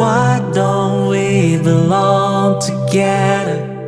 Why don't we belong together?